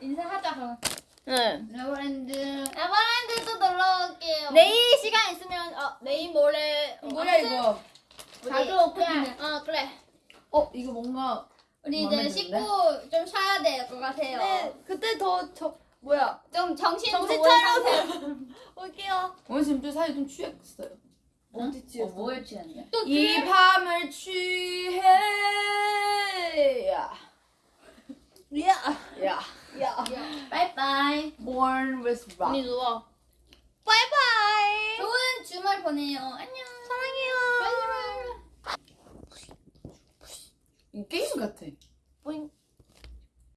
인사하자 그럼. 응. 네버랜드. 에버랜드도 놀러 올게요. 내일 시간 있으면 어 내일 모레 어, 뭐야 이거? 자주 오픈해. 어 그래. 어 이거 뭔가 우리 이제? 씻고 좀 쉬어야 될 것 같아요. 네, 그때 더, 저, 뭐야. 좀 정신 정신 차려서. 올게요. 오늘 지금 좀 사이 좀 취했어요. 어디 어, 취했어? 뭐에 취했냐? 또이 밤을 취해. 야. 야! 야. 야! 바이바이. Born with rock. 언니 누워. 바이바이! 좋은 주말 잘 보내요. 안녕. 사랑해요. 이 게임 같아. 뿌잉.